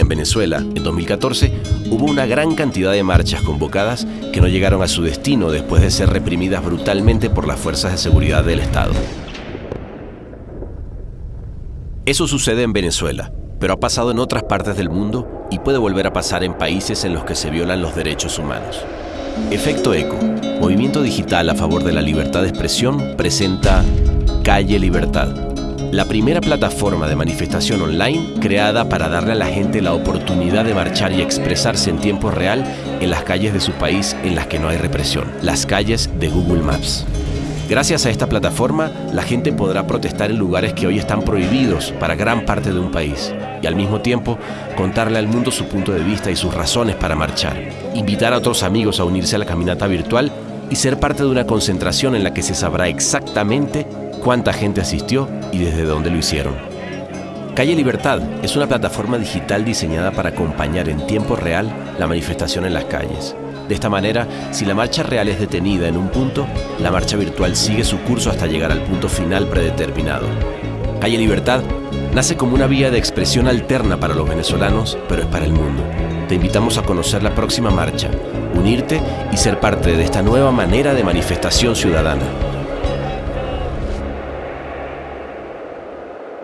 En Venezuela, en 2014, hubo una gran cantidad de marchas convocadas que no llegaron a su destino después de ser reprimidas brutalmente por las fuerzas de seguridad del Estado. Eso sucede en Venezuela, pero ha pasado en otras partes del mundo y puede volver a pasar en países en los que se violan los derechos humanos. Efecto Eco, movimiento digital a favor de la libertad de expresión, presenta Calle Libertad, la primera plataforma de manifestación online creada para darle a la gente la oportunidad de marchar y expresarse en tiempo real en las calles de su país en las que no hay represión, las calles de Google Maps. Gracias a esta plataforma, la gente podrá protestar en lugares que hoy están prohibidos para gran parte de un país y al mismo tiempo contarle al mundo su punto de vista y sus razones para marchar, invitar a otros amigos a unirse a la caminata virtual y ser parte de una concentración en la que se sabrá exactamente cuánta gente asistió y desde dónde lo hicieron. Calle Libertad es una plataforma digital diseñada para acompañar en tiempo real la manifestación en las calles. De esta manera, si la marcha real es detenida en un punto, la marcha virtual sigue su curso hasta llegar al punto final predeterminado. Calle Libertad nace como una vía de expresión alterna para los venezolanos, pero es para el mundo. Te invitamos a conocer la próxima marcha, unirte y ser parte de esta nueva manera de manifestación ciudadana.